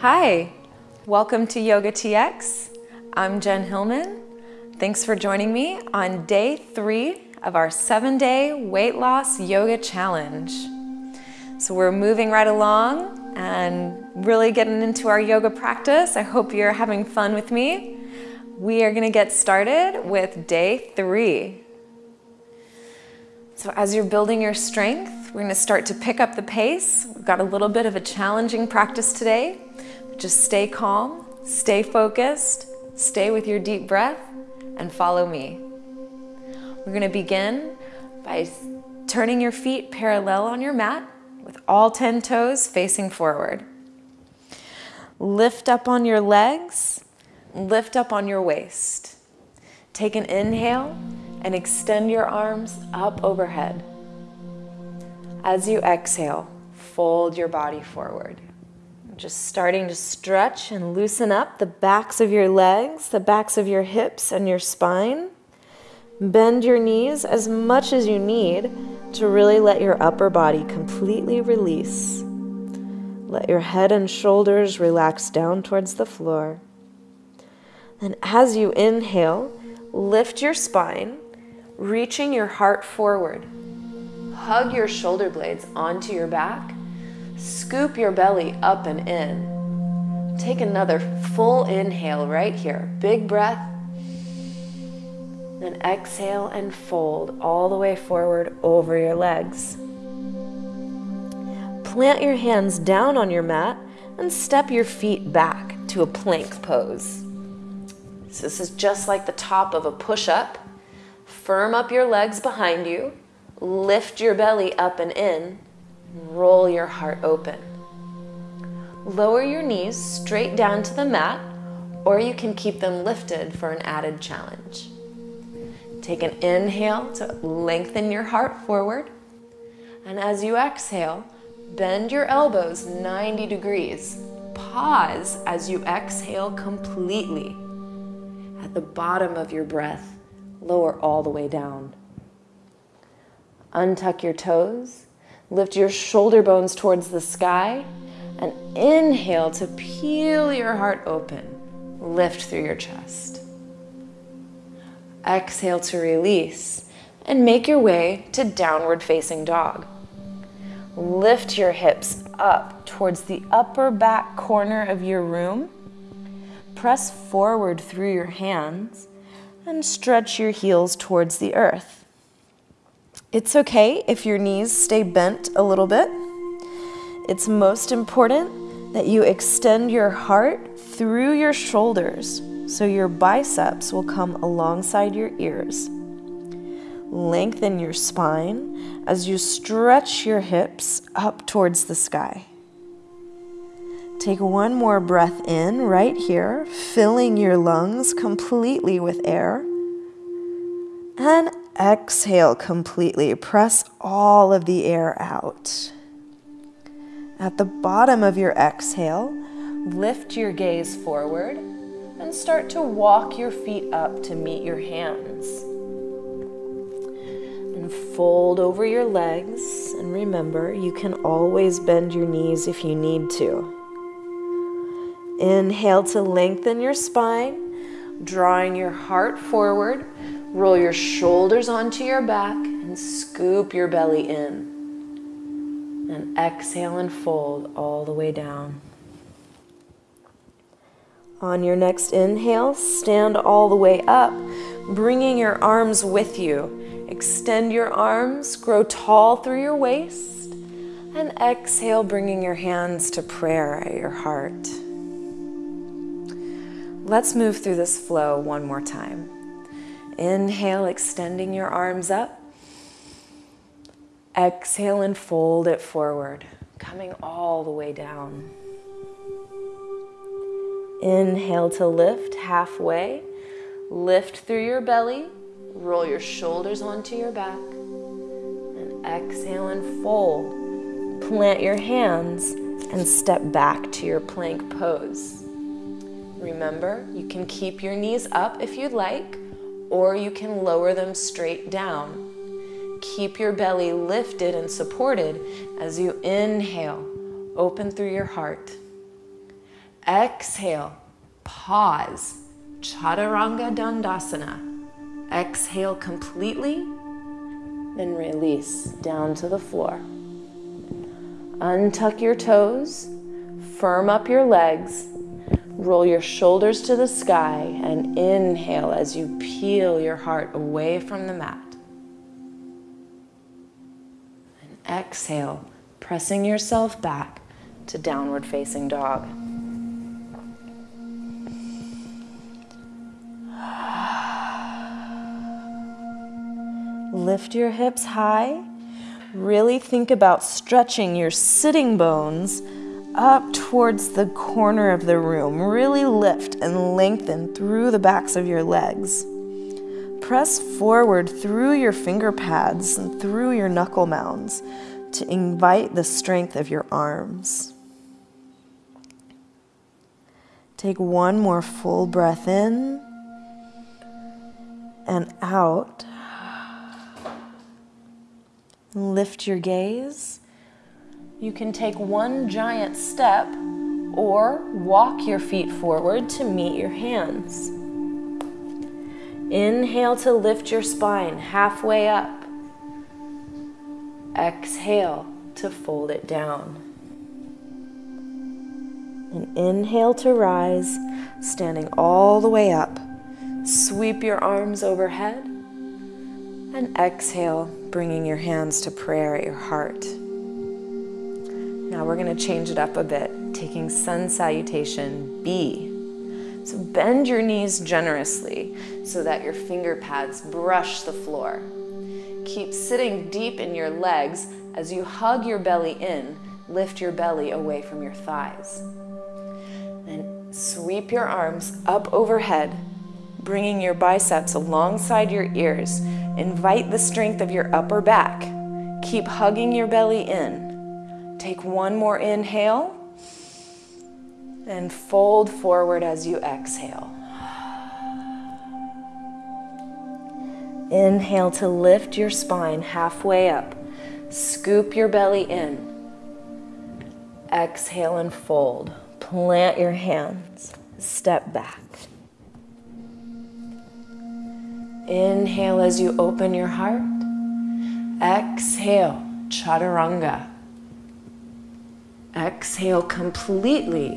Hi, welcome to Yoga TX. I'm Jen Hillman. Thanks for joining me on day three of our seven day weight loss yoga challenge. So, we're moving right along and really getting into our yoga practice. I hope you're having fun with me. We are going to get started with day three. So, as you're building your strength, we're going to start to pick up the pace. We've got a little bit of a challenging practice today. Just stay calm, stay focused, stay with your deep breath, and follow me. We're going to begin by turning your feet parallel on your mat with all 10 toes facing forward. Lift up on your legs, lift up on your waist. Take an inhale and extend your arms up overhead. As you exhale, fold your body forward. Just starting to stretch and loosen up the backs of your legs, the backs of your hips, and your spine. Bend your knees as much as you need to really let your upper body completely release. Let your head and shoulders relax down towards the floor. Then as you inhale, lift your spine reaching your heart forward. Hug your shoulder blades onto your back. Scoop your belly up and in. Take another full inhale right here. Big breath. Then exhale and fold all the way forward over your legs. Plant your hands down on your mat and step your feet back to a plank pose. So this is just like the top of a push up Firm up your legs behind you, lift your belly up and in, roll your heart open. Lower your knees straight down to the mat, or you can keep them lifted for an added challenge. Take an inhale to lengthen your heart forward, and as you exhale, bend your elbows 90 degrees. Pause as you exhale completely. At the bottom of your breath, lower all the way down. Untuck your toes, lift your shoulder bones towards the sky, and inhale to peel your heart open. Lift through your chest. Exhale to release and make your way to downward facing dog. Lift your hips up towards the upper back corner of your room. Press forward through your hands and stretch your heels towards the earth. It's okay if your knees stay bent a little bit. It's most important that you extend your heart through your shoulders so your biceps will come alongside your ears. Lengthen your spine as you stretch your hips up towards the sky. Take one more breath in right here, filling your lungs completely with air. And exhale completely. Press all of the air out. At the bottom of your exhale, lift your gaze forward and start to walk your feet up to meet your hands. And fold over your legs. And remember, you can always bend your knees if you need to. Inhale to lengthen your spine, drawing your heart forward. Roll your shoulders onto your back and scoop your belly in. And exhale and fold all the way down. On your next inhale, stand all the way up, bringing your arms with you. Extend your arms, grow tall through your waist, and exhale, bringing your hands to prayer at your heart. Let's move through this flow one more time. Inhale, extending your arms up. Exhale and fold it forward, coming all the way down. Inhale to lift halfway. Lift through your belly. Roll your shoulders onto your back. And exhale and fold. Plant your hands and step back to your plank pose. Remember, you can keep your knees up if you'd like, or you can lower them straight down. Keep your belly lifted and supported as you inhale, open through your heart. exhale, pause, Chaturanga Dandasana. Exhale completely, then release down to the floor. Untuck your toes, firm up your legs, roll your shoulders to the sky, and inhale as you peel your heart away from the mat. And exhale, pressing yourself back to downward facing dog. Lift your hips high. Really think about stretching your sitting bones up towards the corner of the room. Really lift and lengthen through the backs of your legs. Press forward through your finger pads and through your knuckle mounds to invite the strength of your arms. Take one more full breath in and out. Lift your gaze. You can take one giant step or walk your feet forward to meet your hands. Inhale to lift your spine halfway up. Exhale to fold it down. And inhale to rise, standing all the way up. Sweep your arms overhead. And exhale, bringing your hands to prayer at your heart. Now we're going to change it up a bit, taking sun salutation B. So bend your knees generously so that your finger pads brush the floor. Keep sitting deep in your legs as you hug your belly in, lift your belly away from your thighs. Then sweep your arms up overhead, bringing your biceps alongside your ears. Invite the strength of your upper back. Keep hugging your belly in. Take one more inhale and fold forward as you exhale. Inhale to lift your spine halfway up. Scoop your belly in. Exhale and fold. Plant your hands. Step back. Inhale as you open your heart. Exhale, chaturanga. Exhale completely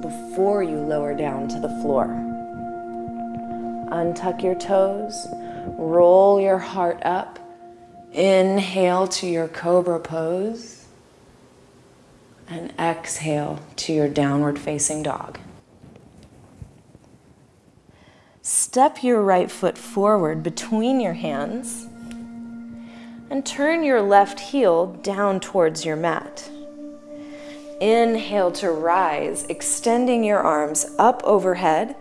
before you lower down to the floor. Untuck your toes, roll your heart up. Inhale to your cobra pose. And exhale to your downward facing dog. Step your right foot forward between your hands and turn your left heel down towards your mat. Inhale to rise, extending your arms up overhead.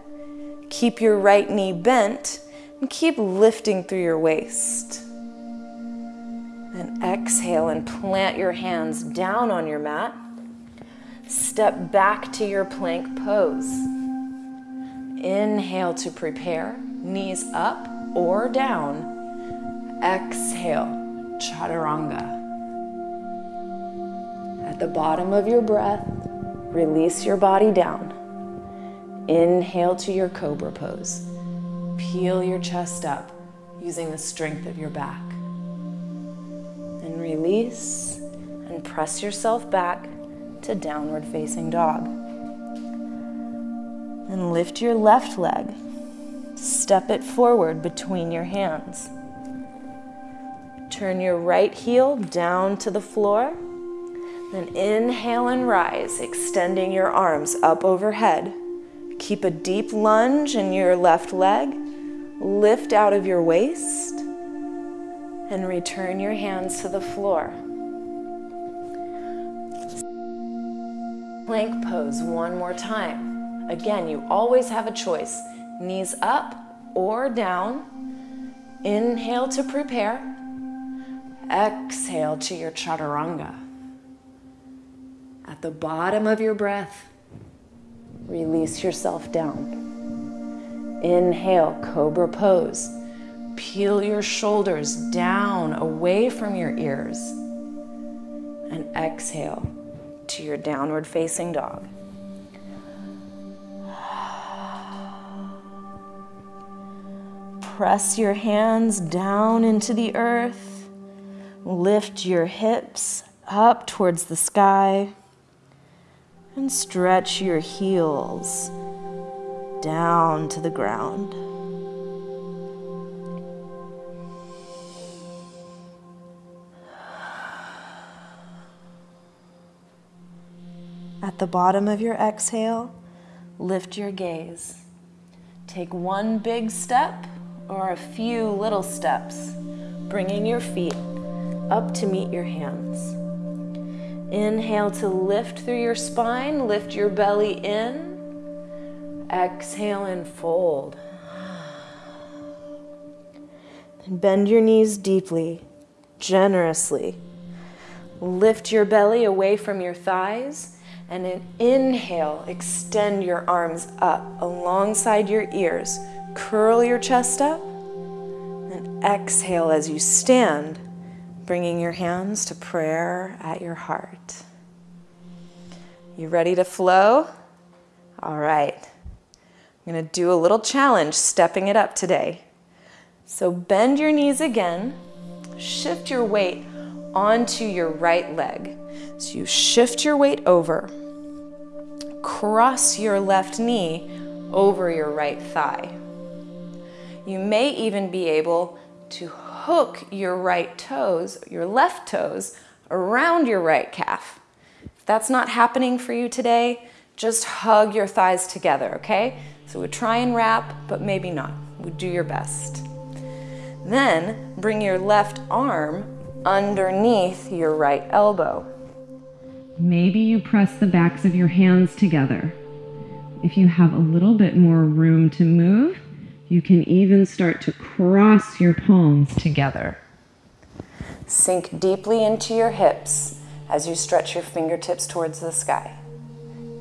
Keep your right knee bent and keep lifting through your waist. And exhale and plant your hands down on your mat. Step back to your plank pose. Inhale to prepare, knees up or down. Exhale, chaturanga. At the bottom of your breath, release your body down. Inhale to your cobra pose. Peel your chest up using the strength of your back. And release and press yourself back to downward facing dog. And lift your left leg. Step it forward between your hands. Turn your right heel down to the floor. Then inhale and rise, extending your arms up overhead. Keep a deep lunge in your left leg. Lift out of your waist and return your hands to the floor. Plank pose one more time. Again, you always have a choice. Knees up or down. Inhale to prepare. Exhale to your chaturanga. At the bottom of your breath, release yourself down. Inhale, cobra pose. Peel your shoulders down away from your ears. And exhale to your downward facing dog. Press your hands down into the earth. Lift your hips up towards the sky. And stretch your heels down to the ground. At the bottom of your exhale, lift your gaze. Take one big step or a few little steps, bringing your feet up to meet your hands. Inhale to lift through your spine, lift your belly in. Exhale and fold. And bend your knees deeply, generously. Lift your belly away from your thighs and an inhale, extend your arms up alongside your ears. Curl your chest up. And exhale as you stand, bringing your hands to prayer at your heart. You ready to flow? All right. I'm going to do a little challenge, stepping it up today. So bend your knees again. Shift your weight onto your right leg. So you shift your weight over cross your left knee over your right thigh. You may even be able to hook your right toes, your left toes, around your right calf. If that's not happening for you today, just hug your thighs together, okay? So we try and wrap, but maybe not. We do your best. Then bring your left arm underneath your right elbow. Maybe you press the backs of your hands together. If you have a little bit more room to move, you can even start to cross your palms together. Sink deeply into your hips as you stretch your fingertips towards the sky.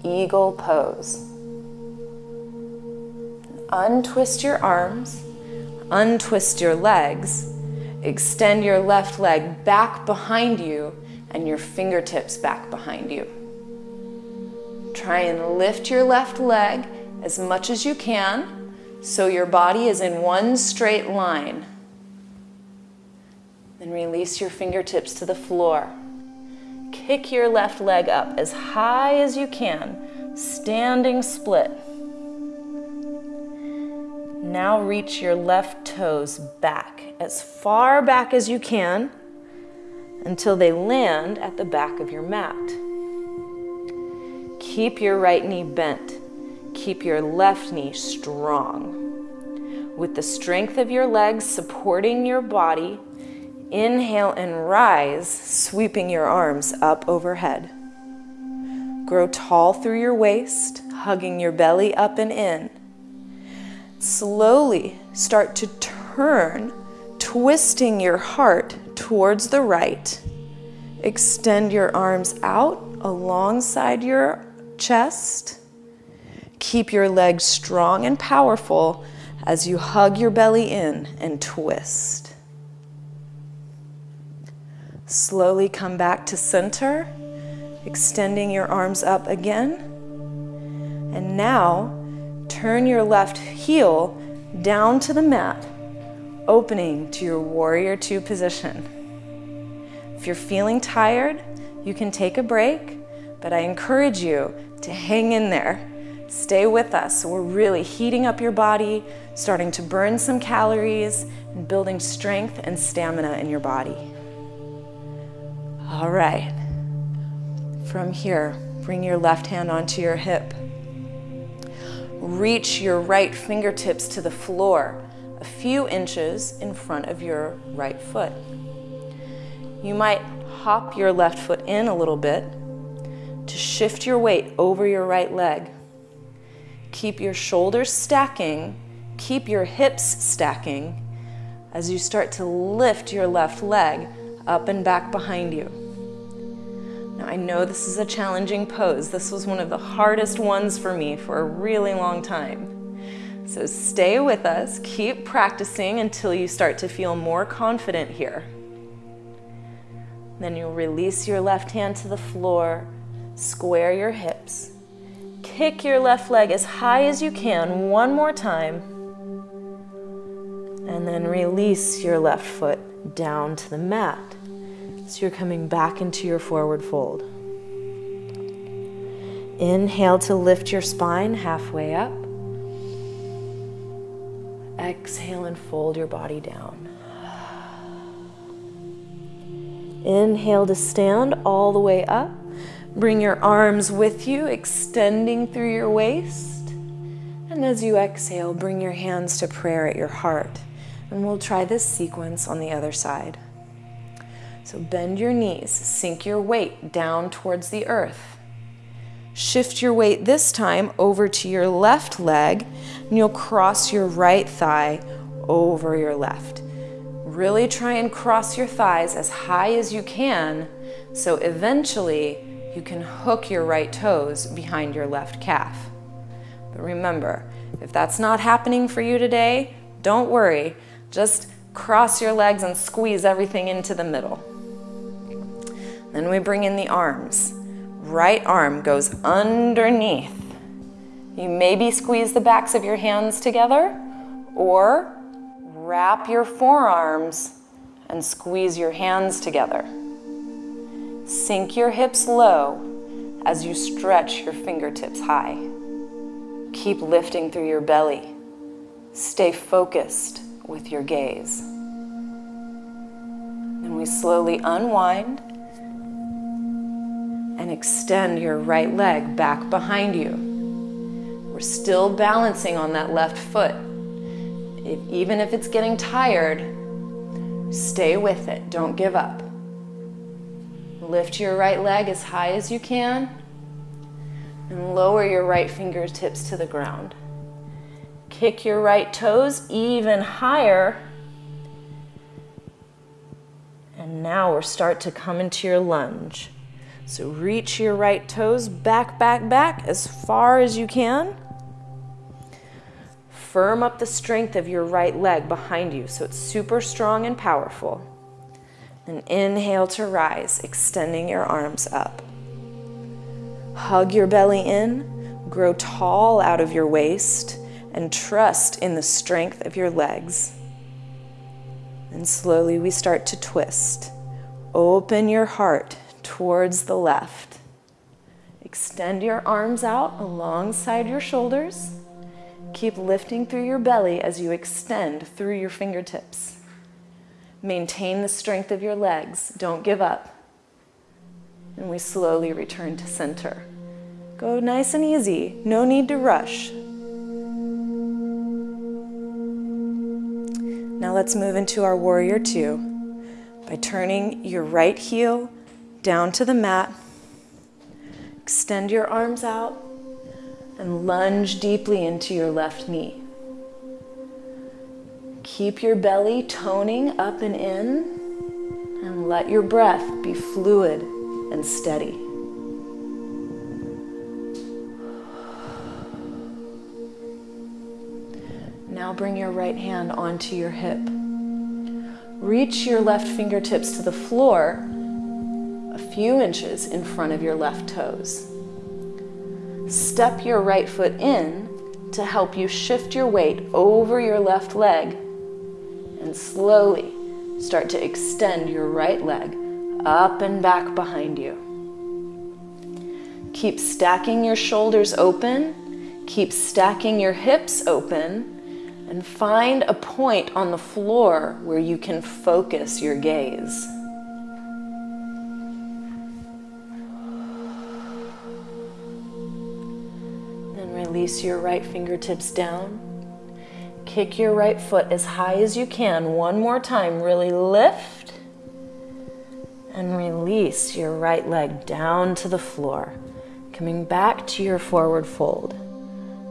Eagle pose. Untwist your arms, untwist your legs, extend your left leg back behind you and your fingertips back behind you. Try and lift your left leg as much as you can so your body is in one straight line. Then release your fingertips to the floor. Kick your left leg up as high as you can, standing split. Now reach your left toes back as far back as you can until they land at the back of your mat. Keep your right knee bent. Keep your left knee strong. With the strength of your legs supporting your body, inhale and rise, sweeping your arms up overhead. Grow tall through your waist, hugging your belly up and in. Slowly start to turn, twisting your heart towards the right. Extend your arms out alongside your chest. Keep your legs strong and powerful as you hug your belly in and twist. Slowly come back to center, extending your arms up again. And now turn your left heel down to the mat opening to your warrior two position. If you're feeling tired, you can take a break, but I encourage you to hang in there. Stay with us. We're really heating up your body, starting to burn some calories, and building strength and stamina in your body. All right. From here, bring your left hand onto your hip. Reach your right fingertips to the floor a few inches in front of your right foot. You might hop your left foot in a little bit to shift your weight over your right leg. Keep your shoulders stacking, keep your hips stacking as you start to lift your left leg up and back behind you. Now, I know this is a challenging pose. This was one of the hardest ones for me for a really long time. So stay with us, keep practicing until you start to feel more confident here. Then you'll release your left hand to the floor, square your hips, kick your left leg as high as you can one more time, And then release your left foot down to the mat. So you're coming back into your forward fold. Inhale to lift your spine halfway up. Exhale and fold your body down. Inhale to stand all the way up. Bring your arms with you, extending through your waist. And as you exhale, bring your hands to prayer at your heart. And we'll try this sequence on the other side. So bend your knees, sink your weight down towards the earth. Shift your weight this time over to your left leg, and you'll cross your right thigh over your left. Really try and cross your thighs as high as you can so eventually you can hook your right toes behind your left calf. But remember, if that's not happening for you today, don't worry. Just cross your legs and squeeze everything into the middle. Then we bring in the arms right arm goes underneath. You maybe squeeze the backs of your hands together or wrap your forearms and squeeze your hands together. Sink your hips low as you stretch your fingertips high. Keep lifting through your belly. Stay focused with your gaze. Then we slowly unwind and extend your right leg back behind you. We're still balancing on that left foot. If, even if it's getting tired, stay with it. Don't give up. Lift your right leg as high as you can and lower your right fingertips to the ground. Kick your right toes even higher. And now we're start to come into your lunge. So reach your right toes back, back, back as far as you can. Firm up the strength of your right leg behind you so it's super strong and powerful. And inhale to rise, extending your arms up. Hug your belly in, grow tall out of your waist, and trust in the strength of your legs. And slowly we start to twist. Open your heart towards the left. Extend your arms out alongside your shoulders. Keep lifting through your belly as you extend through your fingertips. Maintain the strength of your legs. Don't give up. And we slowly return to center. Go nice and easy. No need to rush. Now let's move into our warrior two by turning your right heel down to the mat. Extend your arms out and lunge deeply into your left knee. Keep your belly toning up and in and let your breath be fluid and steady. Now bring your right hand onto your hip. Reach your left fingertips to the floor a few inches in front of your left toes. Step your right foot in to help you shift your weight over your left leg and slowly start to extend your right leg up and back behind you. Keep stacking your shoulders open, keep stacking your hips open, and find a point on the floor where you can focus your gaze. Then release your right fingertips down. Kick your right foot as high as you can. One more time. Really lift. And release your right leg down to the floor. Coming back to your forward fold.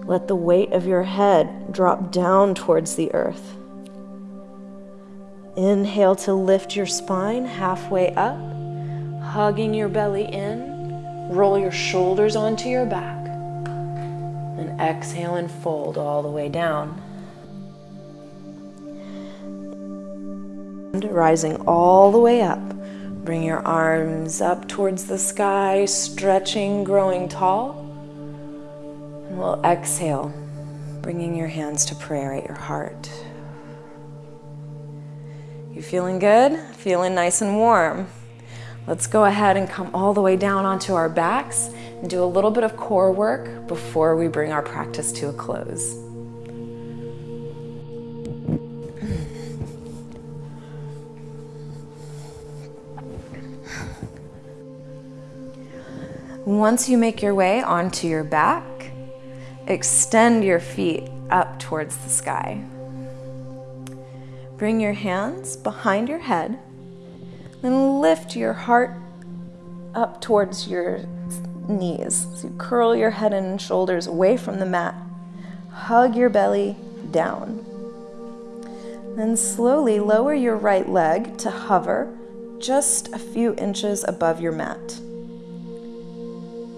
Let the weight of your head drop down towards the earth. Inhale to lift your spine halfway up, hugging your belly in. Roll your shoulders onto your back. And exhale and fold all the way down. Rising all the way up. Bring your arms up towards the sky, stretching, growing tall. And we'll exhale, bringing your hands to prayer at your heart. You feeling good? Feeling nice and warm. Let's go ahead and come all the way down onto our backs and do a little bit of core work before we bring our practice to a close. Once you make your way onto your back, extend your feet up towards the sky. Bring your hands behind your head and lift your heart up towards your knees. So you curl your head and shoulders away from the mat. Hug your belly down. Then slowly lower your right leg to hover just a few inches above your mat.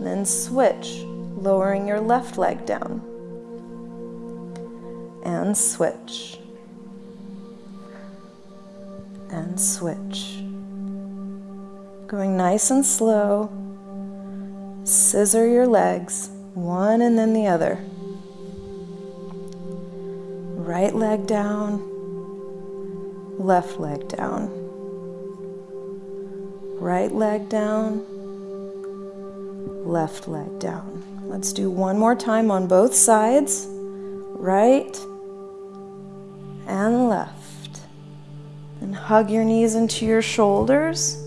Then switch, lowering your left leg down. And switch. And switch. Going nice and slow. Scissor your legs, one and then the other. Right leg down, left leg down. Right leg down, left leg down. Let's do one more time on both sides. Right and left. And hug your knees into your shoulders.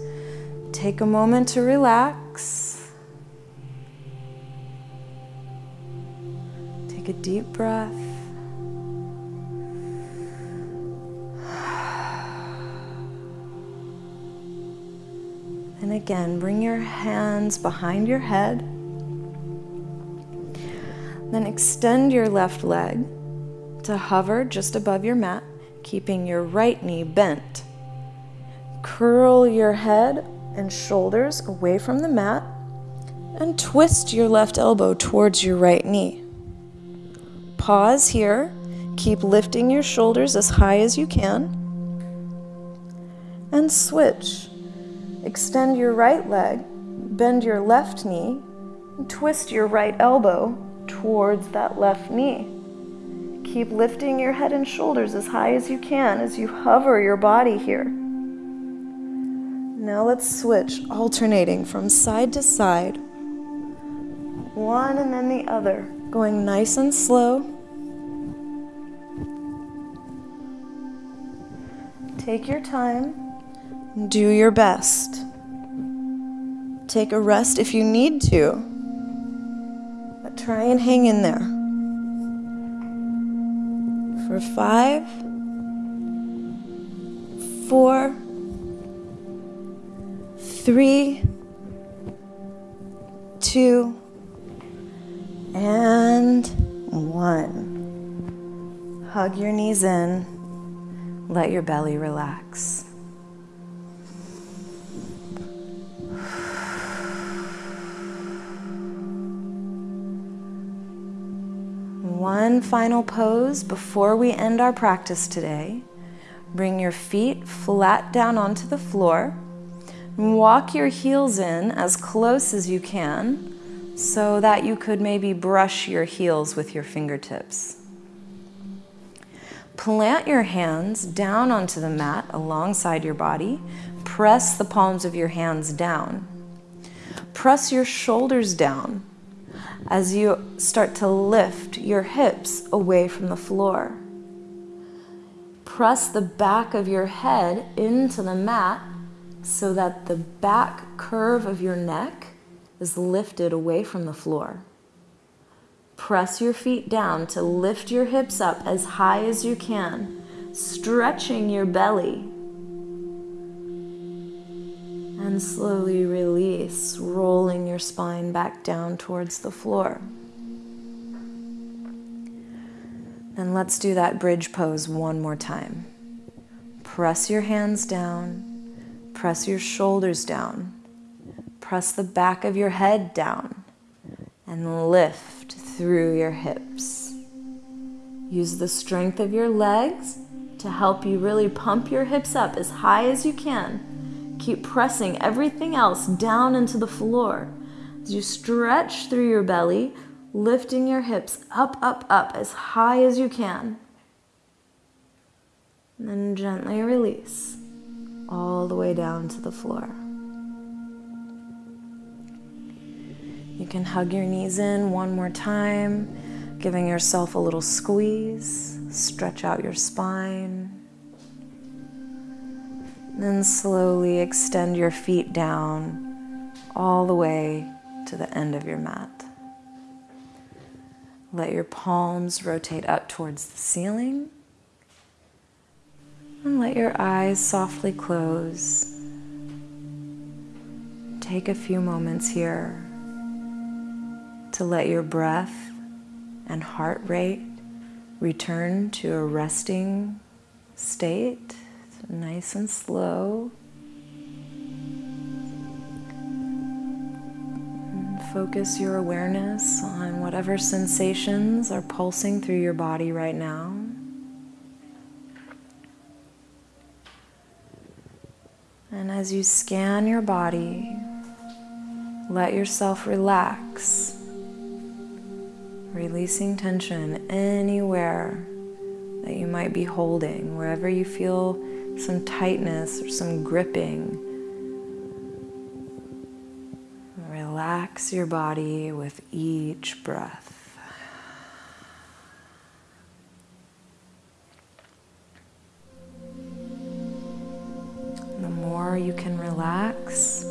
Take a moment to relax. Take a deep breath. Again, bring your hands behind your head. Then extend your left leg to hover just above your mat, keeping your right knee bent. Curl your head and shoulders away from the mat and twist your left elbow towards your right knee. Pause here. Keep lifting your shoulders as high as you can. And switch. Extend your right leg, bend your left knee, twist your right elbow towards that left knee. Keep lifting your head and shoulders as high as you can as you hover your body here. Now let's switch, alternating from side to side. One and then the other, going nice and slow. Take your time. Do your best. Take a rest if you need to, but try and hang in there. For five, four, three, two, and one. Hug your knees in, let your belly relax. One final pose before we end our practice today. Bring your feet flat down onto the floor. Walk your heels in as close as you can so that you could maybe brush your heels with your fingertips. Plant your hands down onto the mat alongside your body. Press the palms of your hands down. Press your shoulders down as you start to lift your hips away from the floor. Press the back of your head into the mat so that the back curve of your neck is lifted away from the floor. Press your feet down to lift your hips up as high as you can, stretching your belly. And slowly release, rolling your spine back down towards the floor. And let's do that bridge pose one more time. Press your hands down, press your shoulders down, press the back of your head down, and lift through your hips. Use the strength of your legs to help you really pump your hips up as high as you can. Keep pressing everything else down into the floor. As you stretch through your belly, lifting your hips up, up, up as high as you can. And then gently release. all the way down to the floor. You can hug your knees in one more time, giving yourself a little squeeze, stretch out your spine. Then slowly extend your feet down all the way to the end of your mat. Let your palms rotate up towards the ceiling. And let your eyes softly close. Take a few moments here to let your breath and heart rate return to a resting state, nice and slow. Focus your awareness on whatever sensations are pulsing through your body right now. And as you scan your body, let yourself relax, releasing tension anywhere that you might be holding, wherever you feel some tightness or some gripping. Relax your body with each breath. The more you can relax,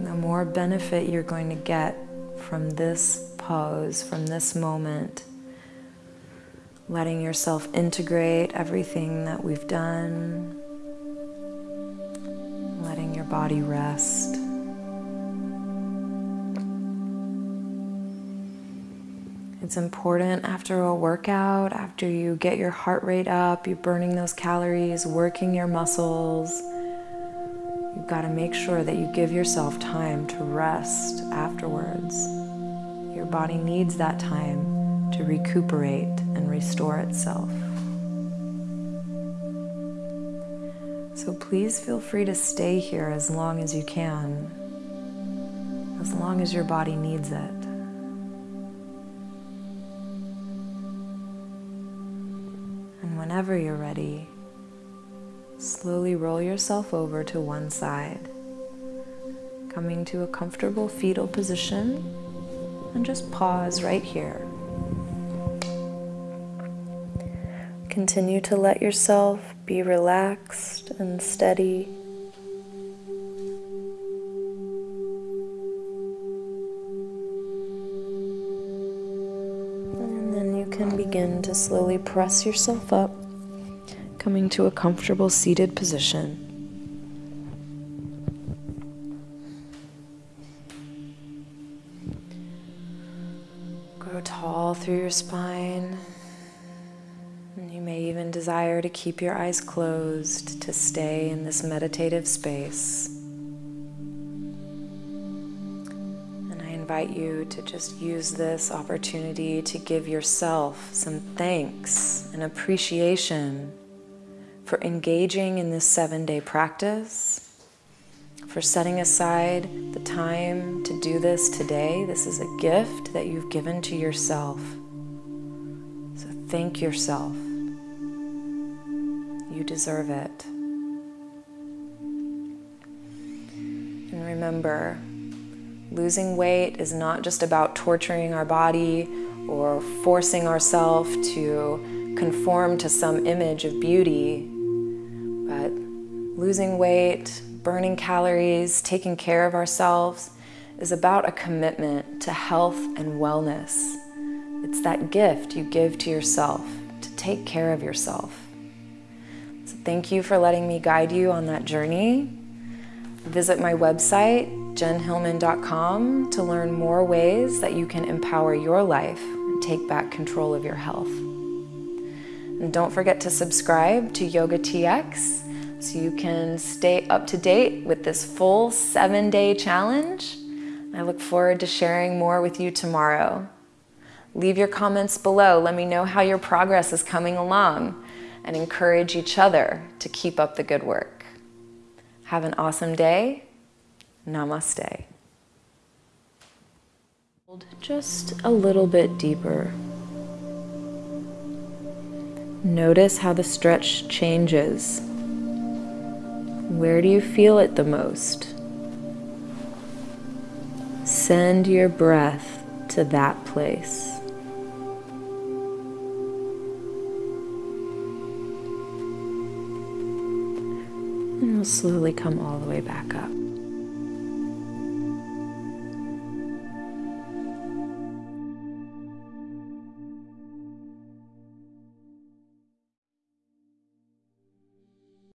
the more benefit you're going to get from this pose, from this moment. Letting yourself integrate everything that we've done, body rest. It's important after a workout, after you get your heart rate up, you're burning those calories, working your muscles. You've got to make sure that you give yourself time to rest afterwards. Your body needs that time to recuperate and restore itself. So please feel free to stay here as long as you can, as long as your body needs it. And whenever you're ready, slowly roll yourself over to one side, coming to a comfortable fetal position, and just pause right here. Continue to let yourself be relaxed and steady. And then you can begin to slowly press yourself up, coming to a comfortable seated position. Grow tall through your spine. Desire to keep your eyes closed to stay in this meditative space. And I invite you to just use this opportunity to give yourself some thanks and appreciation for engaging in this seven day practice, for setting aside the time to do this today. This is a gift that you've given to yourself. So thank yourself. You deserve it. And remember, losing weight is not just about torturing our body or forcing ourselves to conform to some image of beauty, but losing weight, burning calories, taking care of ourselves is about a commitment to health and wellness. It's that gift you give to yourself to take care of yourself. Thank you for letting me guide you on that journey. Visit my website, jenhillman.com, to learn more ways that you can empower your life and take back control of your health. And don't forget to subscribe to Yoga TX so you can stay up to date with this full seven day challenge. I look forward to sharing more with you tomorrow. Leave your comments below. Let me know how your progress is coming along and encourage each other to keep up the good work. Have an awesome day. Namaste. Just a little bit deeper. Notice how the stretch changes. Where do you feel it the most? Send your breath to that place. Slowly come all the way back up.